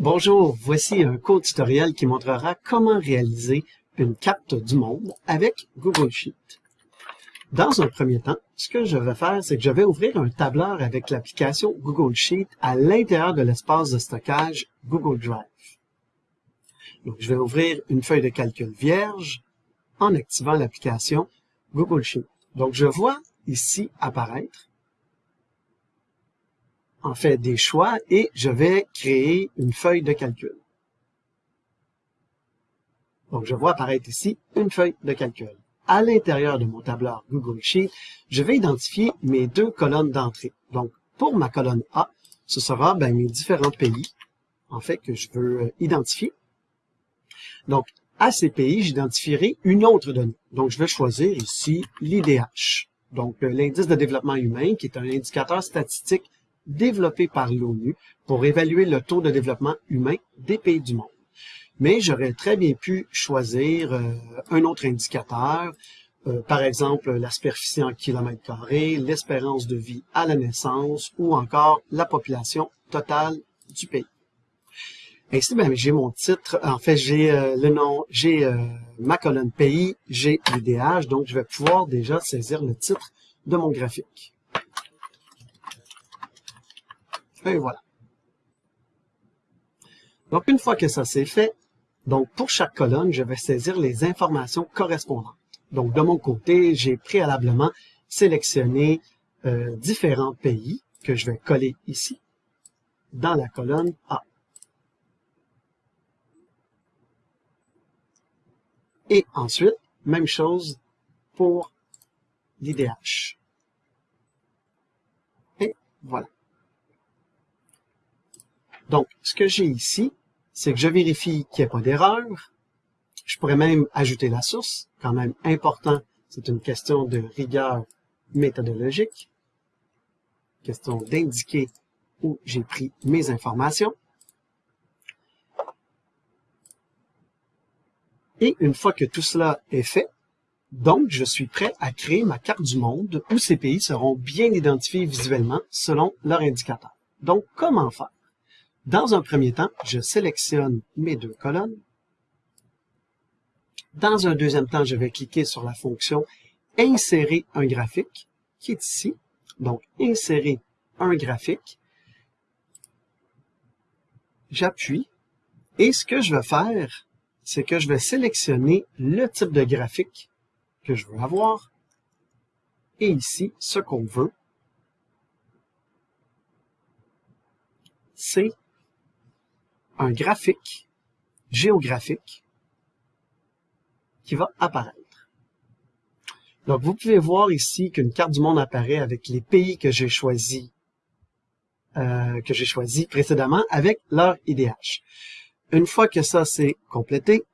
Bonjour, voici un court tutoriel qui montrera comment réaliser une carte du monde avec Google Sheet. Dans un premier temps, ce que je vais faire, c'est que je vais ouvrir un tableur avec l'application Google Sheet à l'intérieur de l'espace de stockage Google Drive. Donc, je vais ouvrir une feuille de calcul vierge en activant l'application Google Sheet. Donc, je vois ici apparaître en fait des choix et je vais créer une feuille de calcul. Donc, je vois apparaître ici une feuille de calcul. À l'intérieur de mon tableur Google Sheet, je vais identifier mes deux colonnes d'entrée. Donc, pour ma colonne A, ce sera ben, mes différents pays, en fait, que je veux euh, identifier. Donc, à ces pays, j'identifierai une autre donnée. Donc, je vais choisir ici l'IDH. Donc, euh, l'indice de développement humain, qui est un indicateur statistique développé par l'ONU pour évaluer le taux de développement humain des pays du monde. Mais j'aurais très bien pu choisir euh, un autre indicateur, euh, par exemple la superficie en kilomètres carrés, l'espérance de vie à la naissance ou encore la population totale du pays. Ainsi, ben, j'ai mon titre, en fait, j'ai euh, le nom, j'ai ma colonne pays, j'ai l'IDH, donc je vais pouvoir déjà saisir le titre de mon graphique. Et voilà. Donc, une fois que ça c'est fait, donc pour chaque colonne, je vais saisir les informations correspondantes. Donc, de mon côté, j'ai préalablement sélectionné euh, différents pays que je vais coller ici dans la colonne A. Et ensuite, même chose pour l'IDH. Et voilà. Donc, ce que j'ai ici, c'est que je vérifie qu'il n'y a pas d'erreur. Je pourrais même ajouter la source, quand même important, c'est une question de rigueur méthodologique, question d'indiquer où j'ai pris mes informations. Et une fois que tout cela est fait, donc je suis prêt à créer ma carte du monde où ces pays seront bien identifiés visuellement selon leur indicateur. Donc, comment faire? Dans un premier temps, je sélectionne mes deux colonnes. Dans un deuxième temps, je vais cliquer sur la fonction « Insérer un graphique » qui est ici. Donc, « Insérer un graphique ». J'appuie et ce que je vais faire, c'est que je vais sélectionner le type de graphique que je veux avoir et ici, ce qu'on veut, c'est un graphique géographique qui va apparaître. Donc, vous pouvez voir ici qu'une carte du monde apparaît avec les pays que j'ai choisis euh, que j'ai choisi précédemment avec leur IDH. Une fois que ça c'est complété,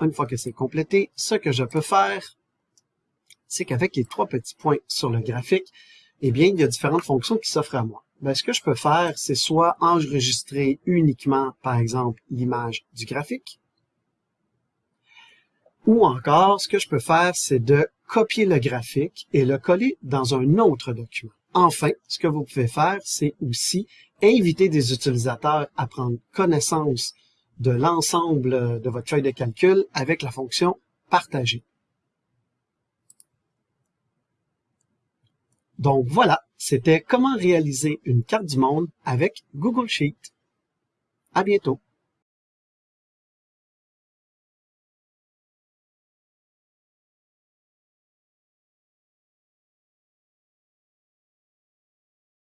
une fois que c'est complété, ce que je peux faire, c'est qu'avec les trois petits points sur le graphique, eh bien, il y a différentes fonctions qui s'offrent à moi ben, ce que je peux faire, c'est soit enregistrer uniquement, par exemple, l'image du graphique, ou encore, ce que je peux faire, c'est de copier le graphique et le coller dans un autre document. Enfin, ce que vous pouvez faire, c'est aussi inviter des utilisateurs à prendre connaissance de l'ensemble de votre feuille de calcul avec la fonction « Partager ». Donc voilà, c'était comment réaliser une carte du monde avec Google Sheet. À bientôt!